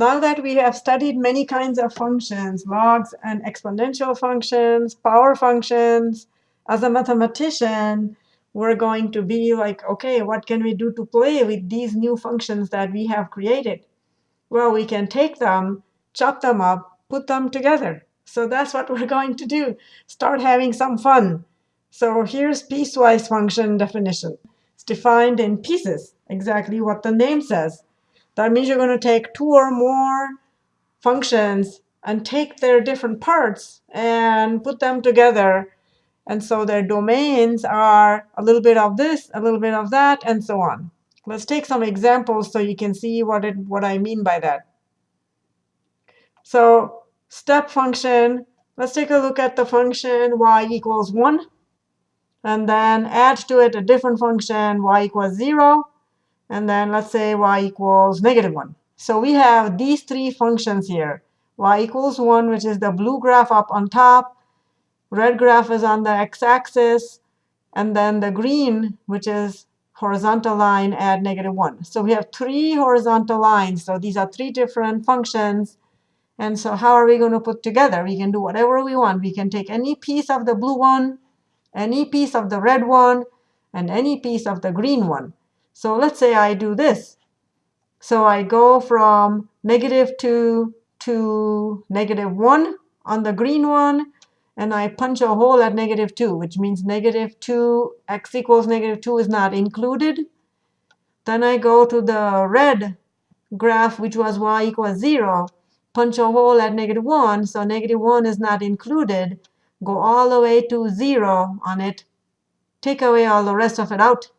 Now that we have studied many kinds of functions, logs and exponential functions, power functions, as a mathematician, we're going to be like, OK, what can we do to play with these new functions that we have created? Well, we can take them, chop them up, put them together. So that's what we're going to do. Start having some fun. So here's piecewise function definition. It's defined in pieces, exactly what the name says. That means you're going to take two or more functions and take their different parts and put them together. And so their domains are a little bit of this, a little bit of that, and so on. Let's take some examples so you can see what, it, what I mean by that. So step function, let's take a look at the function y equals 1 and then add to it a different function, y equals 0. And then let's say y equals negative 1. So we have these three functions here. y equals 1, which is the blue graph up on top. Red graph is on the x-axis. And then the green, which is horizontal line at negative 1. So we have three horizontal lines. So these are three different functions. And so how are we going to put together? We can do whatever we want. We can take any piece of the blue one any piece of the red one, and any piece of the green one. So let's say I do this. So I go from negative 2 to negative 1 on the green one, and I punch a hole at negative 2, which means negative 2, x equals negative 2 is not included. Then I go to the red graph, which was y equals 0, punch a hole at negative 1, so negative 1 is not included go all the way to 0 on it, take away all the rest of it out.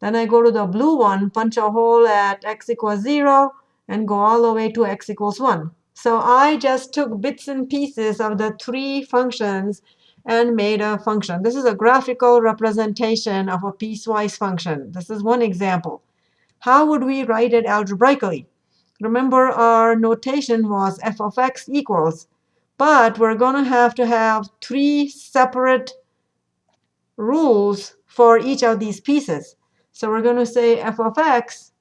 Then I go to the blue one, punch a hole at x equals 0, and go all the way to x equals 1. So I just took bits and pieces of the three functions and made a function. This is a graphical representation of a piecewise function. This is one example. How would we write it algebraically? Remember, our notation was f of x equals but we're going to have to have three separate rules for each of these pieces. So we're going to say f of x,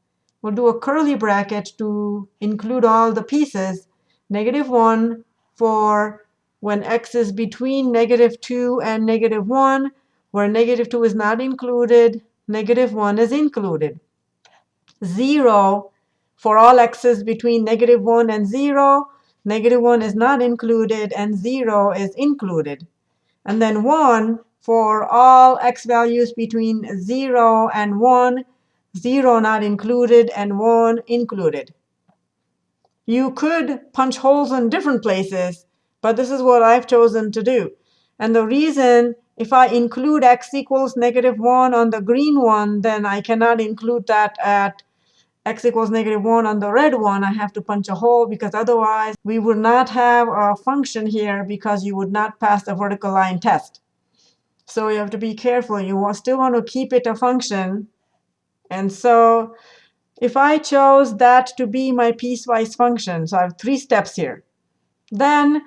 we'll do a curly bracket to include all the pieces, negative 1 for when x is between negative 2 and negative 1, where negative 2 is not included, negative 1 is included. 0 for all x's between negative 1 and 0, negative 1 is not included, and 0 is included. And then 1 for all x values between 0 and 1, 0 not included, and 1 included. You could punch holes in different places, but this is what I've chosen to do. And the reason, if I include x equals negative 1 on the green one, then I cannot include that at x equals negative 1 on the red one, I have to punch a hole because otherwise we would not have a function here because you would not pass the vertical line test. So you have to be careful. You still want to keep it a function. And so if I chose that to be my piecewise function, so I have three steps here, then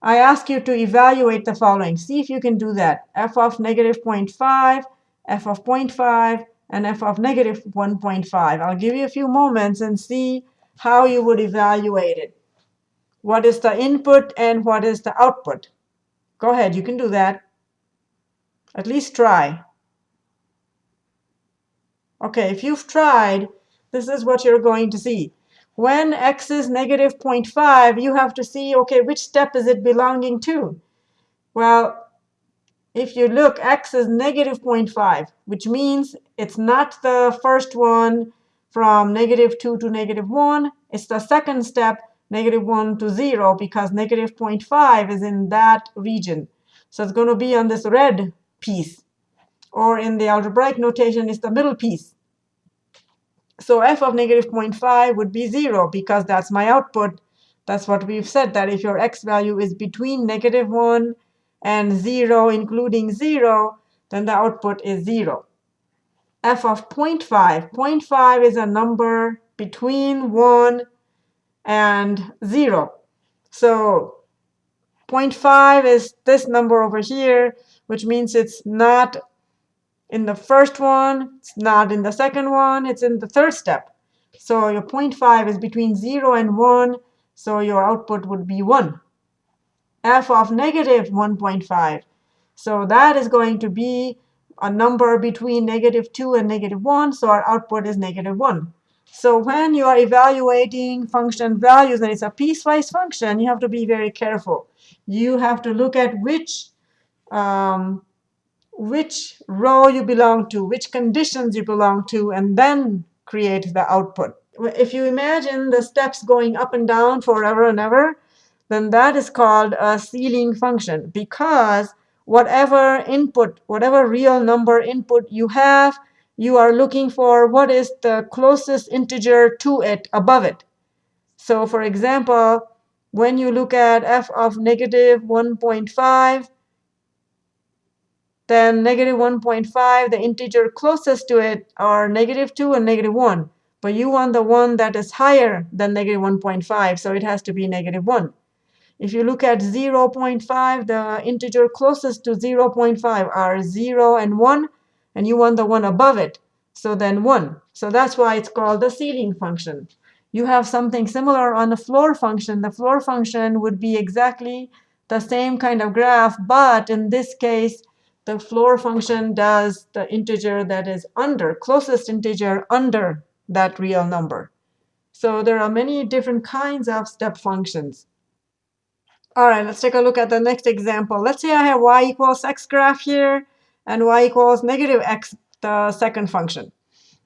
I ask you to evaluate the following. See if you can do that. f of negative 0.5, f of 0.5, and f of negative 1.5. I'll give you a few moments and see how you would evaluate it. What is the input and what is the output? Go ahead, you can do that. At least try. OK, if you've tried, this is what you're going to see. When x is negative 0.5, you have to see, OK, which step is it belonging to? Well, if you look, x is negative 0.5, which means it's not the first one from negative 2 to negative 1. It's the second step, negative 1 to 0, because negative 0.5 is in that region. So it's going to be on this red piece. Or in the algebraic notation, it's the middle piece. So f of negative 0.5 would be 0, because that's my output. That's what we've said, that if your x value is between negative 1 and 0 including 0, then the output is 0. f of 0.5. 0.5 is a number between 1 and 0. So 0.5 is this number over here, which means it's not in the first one, it's not in the second one, it's in the third step. So your 0.5 is between 0 and 1, so your output would be 1. f of negative 1.5. So that is going to be a number between negative 2 and negative 1, so our output is negative 1. So when you are evaluating function values and it's a piecewise function, you have to be very careful. You have to look at which um, which row you belong to, which conditions you belong to, and then create the output. If you imagine the steps going up and down forever and ever, then that is called a ceiling function because whatever input, whatever real number input you have, you are looking for what is the closest integer to it above it. So for example, when you look at f of negative 1.5, then negative 1.5, the integer closest to it are negative 2 and negative 1. But you want the one that is higher than negative 1.5, so it has to be negative 1. If you look at 0.5, the integer closest to 0.5 are 0 and 1, and you want the one above it, so then 1. So that's why it's called the ceiling function. You have something similar on the floor function. The floor function would be exactly the same kind of graph, but in this case, the floor function does the integer that is under, closest integer under that real number. So there are many different kinds of step functions. All right, let's take a look at the next example. Let's say I have y equals x graph here and y equals negative x, the second function.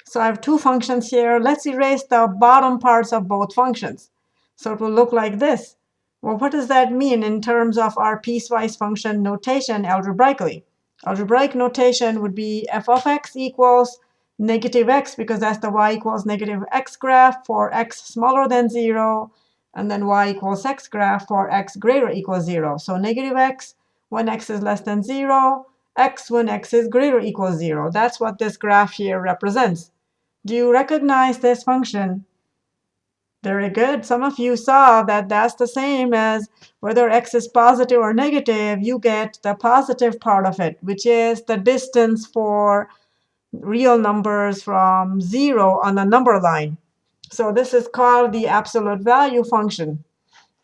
So I have two functions here. Let's erase the bottom parts of both functions. So it will look like this. Well, what does that mean in terms of our piecewise function notation algebraically? Algebraic notation would be f of x equals negative x, because that's the y equals negative x graph for x smaller than 0, and then y equals x graph for x greater equals 0. So negative x when x is less than 0, x when x is greater equals 0. That's what this graph here represents. Do you recognize this function? Very good. Some of you saw that that's the same as whether x is positive or negative, you get the positive part of it, which is the distance for real numbers from 0 on the number line. So this is called the absolute value function.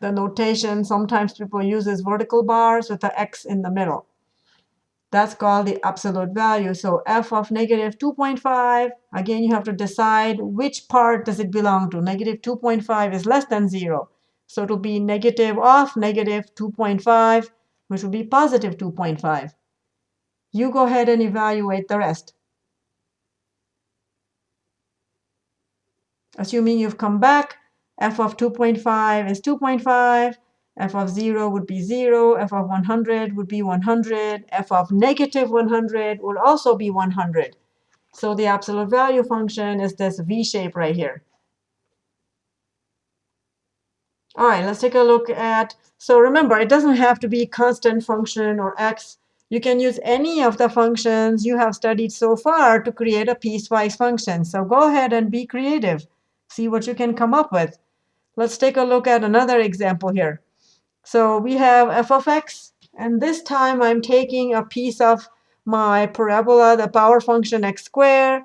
The notation sometimes people uses vertical bars with the x in the middle. That's called the absolute value. So f of negative 2.5, again, you have to decide which part does it belong to. Negative 2.5 is less than 0. So it will be negative of negative 2.5, which will be positive 2.5. You go ahead and evaluate the rest. Assuming you've come back, f of 2.5 is 2.5, f of 0 would be 0, f of 100 would be 100, f of negative 100 would also be 100. So the absolute value function is this v shape right here. All right, let's take a look at, so remember, it doesn't have to be constant function or x. You can use any of the functions you have studied so far to create a piecewise function. So go ahead and be creative. See what you can come up with. Let's take a look at another example here. So we have f of x, and this time I'm taking a piece of my parabola, the power function x squared,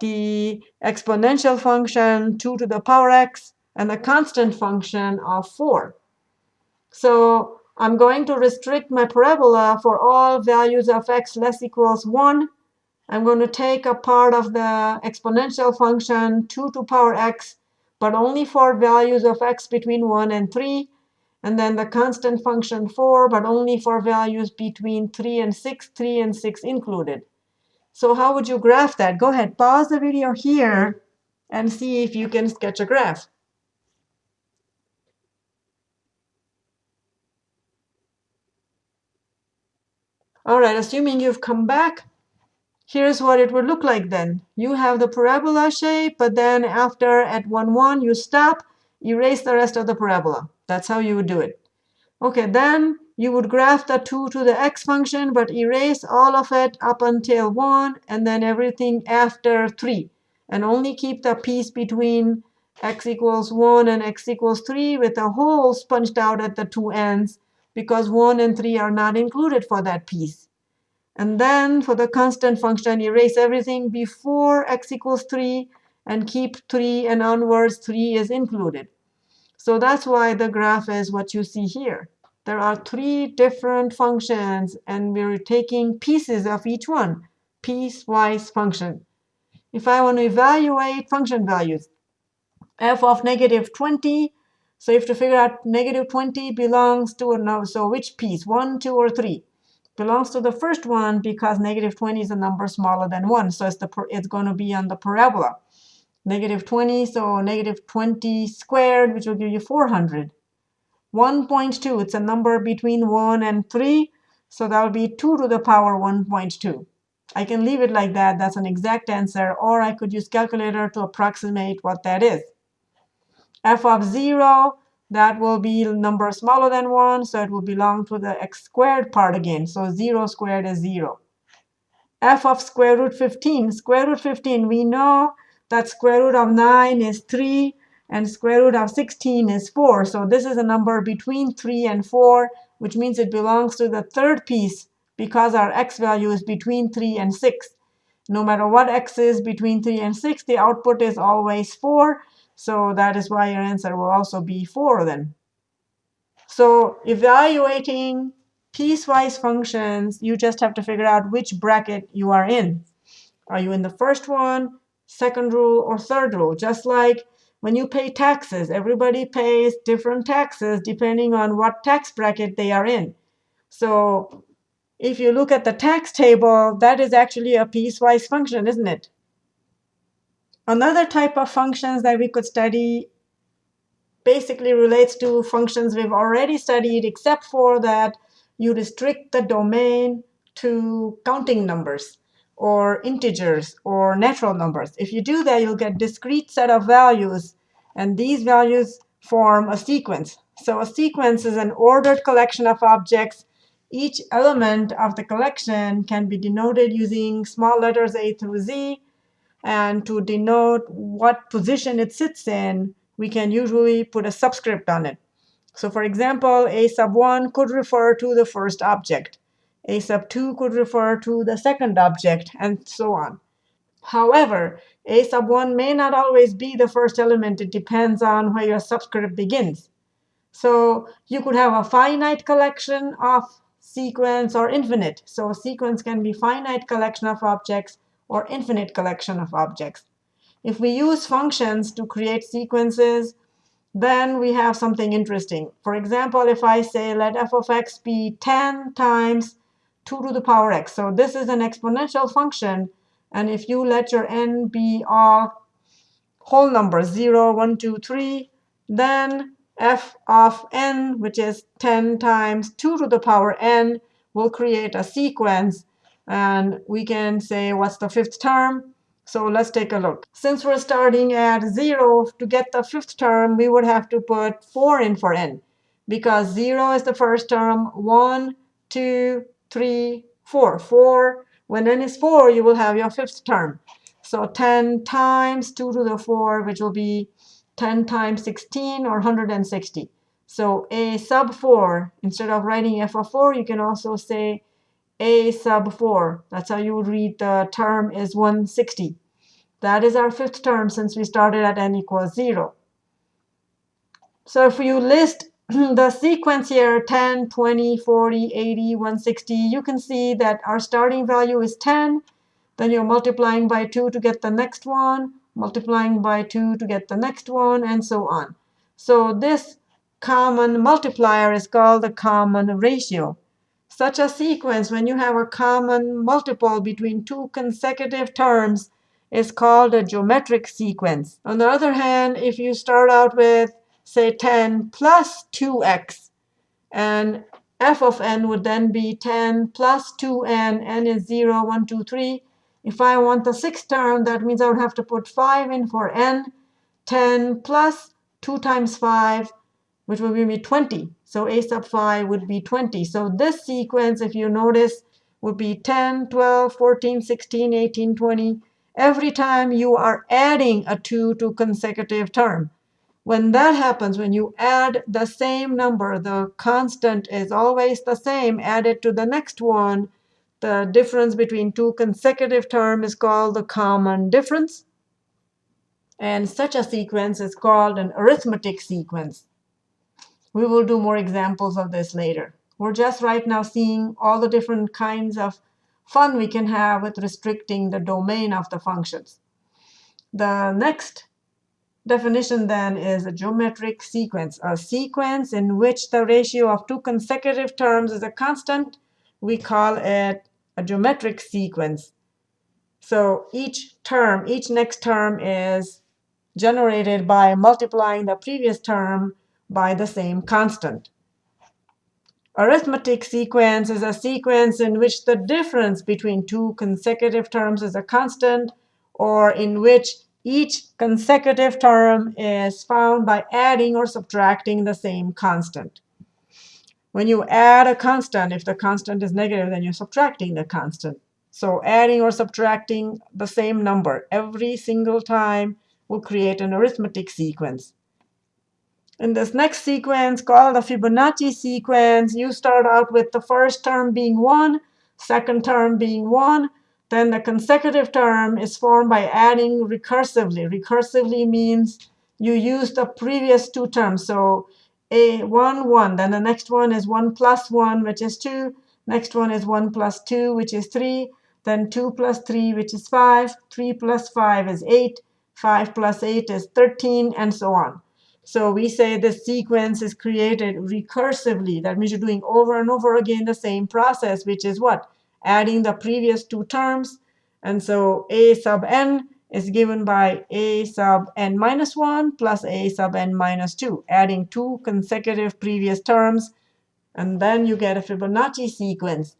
the exponential function 2 to the power x, and the constant function of 4. So I'm going to restrict my parabola for all values of x less equals 1. I'm going to take a part of the exponential function 2 to power x, but only for values of x between 1 and 3 and then the constant function 4, but only for values between 3 and 6, 3 and 6 included. So how would you graph that? Go ahead, pause the video here and see if you can sketch a graph. All right, assuming you've come back, here's what it would look like then. You have the parabola shape, but then after at 1, 1, you stop, erase the rest of the parabola. That's how you would do it. OK, then you would graph the 2 to the x function, but erase all of it up until 1, and then everything after 3. And only keep the piece between x equals 1 and x equals 3 with a hole sponged out at the two ends, because 1 and 3 are not included for that piece. And then for the constant function, erase everything before x equals 3 and keep 3 and onwards 3 is included. So that's why the graph is what you see here. There are three different functions, and we're taking pieces of each one, piecewise function. If I want to evaluate function values, f of negative 20, so you have to figure out negative 20 belongs to, a so which piece, 1, 2, or 3? Belongs to the first one because negative 20 is a number smaller than 1, so it's, the, it's going to be on the parabola negative 20, so negative 20 squared, which will give you 400. 1.2, it's a number between 1 and 3, so that will be 2 to the power 1.2. I can leave it like that. That's an exact answer. Or I could use calculator to approximate what that is. f of 0, that will be a number smaller than 1, so it will belong to the x squared part again. So 0 squared is 0. f of square root 15. Square root 15, we know that square root of 9 is 3, and square root of 16 is 4. So this is a number between 3 and 4, which means it belongs to the third piece because our x value is between 3 and 6. No matter what x is between 3 and 6, the output is always 4. So that is why your answer will also be 4 then. So evaluating piecewise functions, you just have to figure out which bracket you are in. Are you in the first one, second rule, or third rule. Just like when you pay taxes, everybody pays different taxes depending on what tax bracket they are in. So if you look at the tax table, that is actually a piecewise function, isn't it? Another type of functions that we could study basically relates to functions we've already studied, except for that you restrict the domain to counting numbers or integers or natural numbers. If you do that, you'll get discrete set of values. And these values form a sequence. So a sequence is an ordered collection of objects. Each element of the collection can be denoted using small letters A through Z. And to denote what position it sits in, we can usually put a subscript on it. So for example, A sub 1 could refer to the first object. A sub 2 could refer to the second object, and so on. However, A sub 1 may not always be the first element. It depends on where your subscript begins. So you could have a finite collection of sequence or infinite. So a sequence can be finite collection of objects or infinite collection of objects. If we use functions to create sequences, then we have something interesting. For example, if I say let f of x be 10 times 2 to the power x. So this is an exponential function. And if you let your n be all whole numbers, 0, 1, 2, 3, then f of n, which is 10 times 2 to the power n, will create a sequence. And we can say, what's the fifth term? So let's take a look. Since we're starting at 0, to get the fifth term, we would have to put 4 in for n. Because 0 is the first term, 1, 2, 3, 4. 4. When n is 4, you will have your fifth term. So 10 times 2 to the 4, which will be 10 times 16, or 160. So a sub 4, instead of writing f of 4, you can also say a sub 4. That's how you would read the term is 160. That is our fifth term since we started at n equals 0. So if you list the sequence here, 10, 20, 40, 80, 160, you can see that our starting value is 10. Then you're multiplying by 2 to get the next one, multiplying by 2 to get the next one, and so on. So this common multiplier is called the common ratio. Such a sequence, when you have a common multiple between two consecutive terms, is called a geometric sequence. On the other hand, if you start out with say 10 plus 2x. And f of n would then be 10 plus 2n. n is 0, 1, 2, 3. If I want the sixth term, that means I would have to put 5 in for n. 10 plus 2 times 5, which would give me 20. So a sub 5 would be 20. So this sequence, if you notice, would be 10, 12, 14, 16, 18, 20. Every time you are adding a 2 to consecutive term. When that happens, when you add the same number, the constant is always the same added to the next one. The difference between two consecutive terms is called the common difference. And such a sequence is called an arithmetic sequence. We will do more examples of this later. We're just right now seeing all the different kinds of fun we can have with restricting the domain of the functions. The next definition then is a geometric sequence, a sequence in which the ratio of two consecutive terms is a constant. We call it a geometric sequence. So each term, each next term is generated by multiplying the previous term by the same constant. Arithmetic sequence is a sequence in which the difference between two consecutive terms is a constant, or in which each consecutive term is found by adding or subtracting the same constant. When you add a constant, if the constant is negative, then you're subtracting the constant. So adding or subtracting the same number every single time will create an arithmetic sequence. In this next sequence, called the Fibonacci sequence, you start out with the first term being 1, second term being 1. Then the consecutive term is formed by adding recursively. Recursively means you use the previous two terms. So a 1, 1. Then the next one is 1 plus 1, which is 2. Next one is 1 plus 2, which is 3. Then 2 plus 3, which is 5. 3 plus 5 is 8. 5 plus 8 is 13, and so on. So we say this sequence is created recursively. That means you're doing over and over again the same process, which is what? Adding the previous two terms. And so a sub n is given by a sub n minus 1 plus a sub n minus 2, adding two consecutive previous terms. And then you get a Fibonacci sequence.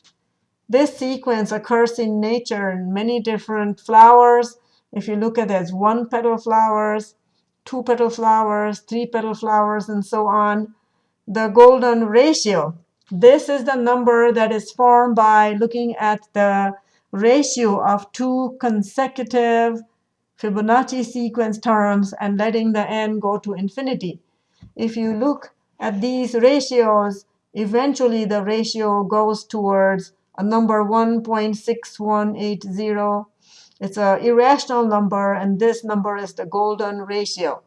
This sequence occurs in nature in many different flowers. If you look at there's one petal flowers, two petal flowers, three petal flowers, and so on. The golden ratio. This is the number that is formed by looking at the ratio of two consecutive Fibonacci sequence terms and letting the n go to infinity. If you look at these ratios, eventually the ratio goes towards a number 1.6180 it's an irrational number, and this number is the golden ratio.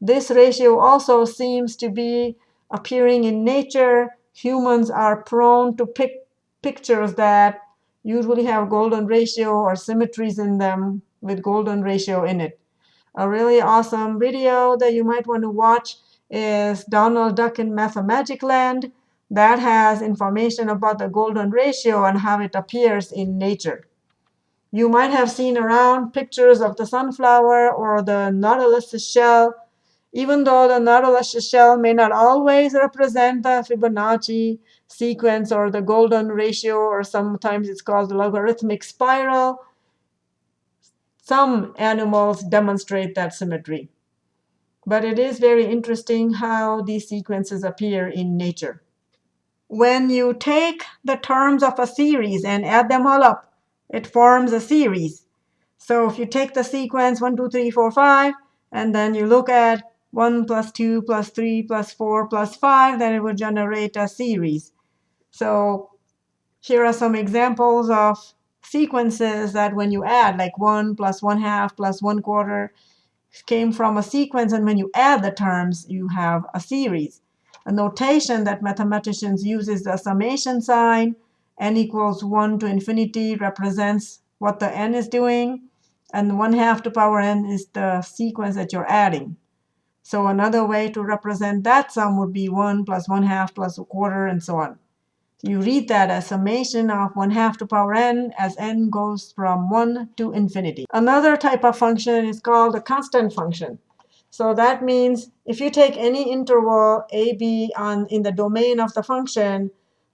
This ratio also seems to be appearing in nature. Humans are prone to pick pictures that usually have golden ratio or symmetries in them with golden ratio in it. A really awesome video that you might want to watch is Donald Duck in Mathmagicland. That has information about the golden ratio and how it appears in nature. You might have seen around pictures of the sunflower or the nautilus shell. Even though the nautilus shell may not always represent the Fibonacci sequence or the golden ratio, or sometimes it's called the logarithmic spiral, some animals demonstrate that symmetry. But it is very interesting how these sequences appear in nature. When you take the terms of a series and add them all up, it forms a series. So if you take the sequence 1, 2, 3, 4, 5, and then you look at 1 plus 2 plus 3 plus 4 plus 5, then it would generate a series. So here are some examples of sequences that when you add, like 1 plus 1 half plus 1 quarter, came from a sequence. And when you add the terms, you have a series. A notation that mathematicians use is the summation sign n equals 1 to infinity represents what the n is doing. And 1 half to power n is the sequence that you're adding. So another way to represent that sum would be 1 plus 1 half plus a quarter, and so on. You read that as summation of 1 half to power n as n goes from 1 to infinity. Another type of function is called a constant function. So that means if you take any interval a, b on, in the domain of the function,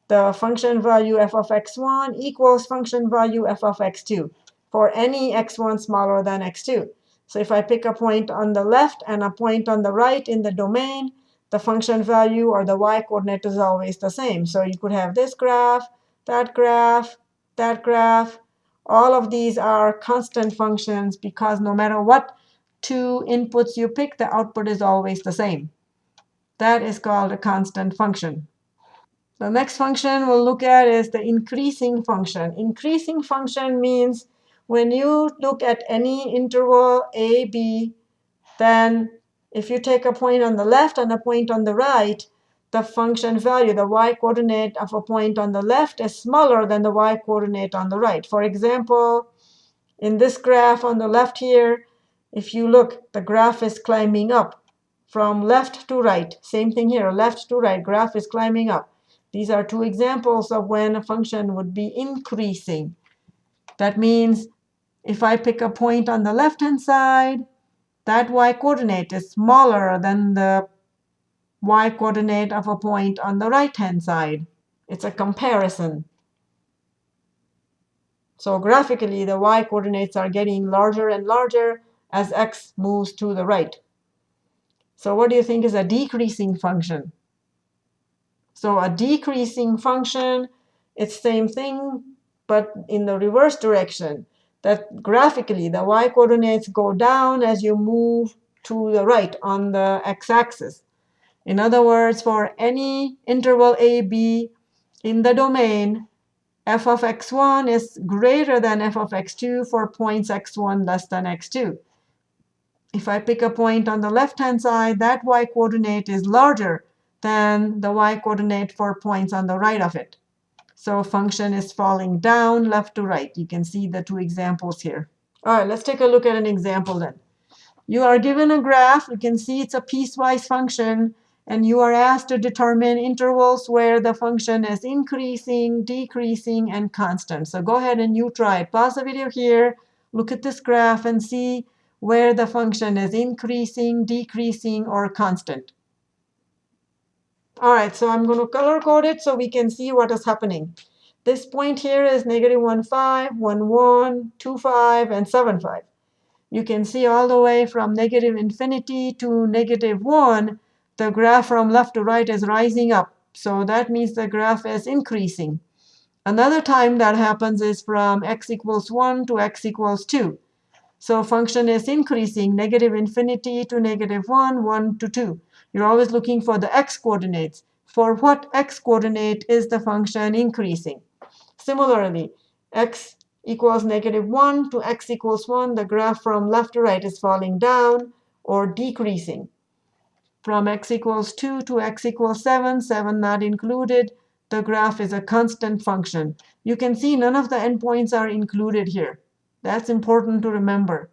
the function value f of x1 equals function value f of x2 for any x1 smaller than x2. So if I pick a point on the left and a point on the right in the domain, the function value or the y-coordinate is always the same. So you could have this graph, that graph, that graph. All of these are constant functions because no matter what two inputs you pick, the output is always the same. That is called a constant function. The next function we'll look at is the increasing function. Increasing function means when you look at any interval a, b, then if you take a point on the left and a point on the right, the function value, the y-coordinate of a point on the left is smaller than the y-coordinate on the right. For example, in this graph on the left here, if you look, the graph is climbing up from left to right. Same thing here, left to right, graph is climbing up. These are two examples of when a function would be increasing. That means if I pick a point on the left-hand side, that y-coordinate is smaller than the y-coordinate of a point on the right-hand side. It's a comparison. So graphically, the y-coordinates are getting larger and larger as x moves to the right. So what do you think is a decreasing function? So a decreasing function, it's same thing, but in the reverse direction. That graphically, the y-coordinates go down as you move to the right on the x-axis. In other words, for any interval a, b in the domain, f of x1 is greater than f of x2 for points x1 less than x2. If I pick a point on the left-hand side, that y-coordinate is larger than the y-coordinate for points on the right of it. So function is falling down left to right. You can see the two examples here. All right, let's take a look at an example then. You are given a graph. You can see it's a piecewise function and you are asked to determine intervals where the function is increasing, decreasing, and constant. So go ahead and you try. Pause the video here, look at this graph, and see where the function is increasing, decreasing, or constant. All right, so I'm going to color code it so we can see what is happening. This point here is negative 1, 5, 1, 1, 2, 5, and 7, 5. You can see all the way from negative infinity to negative 1 the graph from left to right is rising up. So that means the graph is increasing. Another time that happens is from x equals 1 to x equals 2. So function is increasing, negative infinity to negative 1, 1 to 2. You're always looking for the x coordinates. For what x coordinate is the function increasing? Similarly, x equals negative 1 to x equals 1, the graph from left to right is falling down or decreasing from x equals 2 to x equals 7, 7 not included. The graph is a constant function. You can see none of the endpoints are included here. That's important to remember.